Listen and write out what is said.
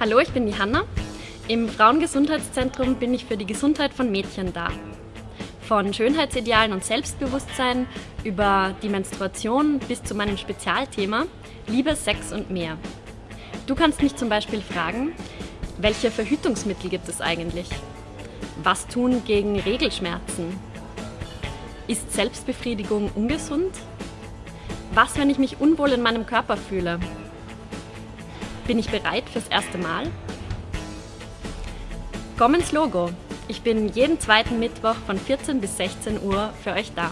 Hallo, ich bin die Hanna. Im Frauengesundheitszentrum bin ich für die Gesundheit von Mädchen da. Von Schönheitsidealen und Selbstbewusstsein über die Menstruation bis zu meinem Spezialthema Liebe, Sex und mehr. Du kannst mich zum Beispiel fragen, welche Verhütungsmittel gibt es eigentlich? Was tun gegen Regelschmerzen? Ist Selbstbefriedigung ungesund? Was, wenn ich mich unwohl in meinem Körper fühle? Bin ich bereit fürs erste Mal? Komm ins Logo. Ich bin jeden zweiten Mittwoch von 14 bis 16 Uhr für euch da.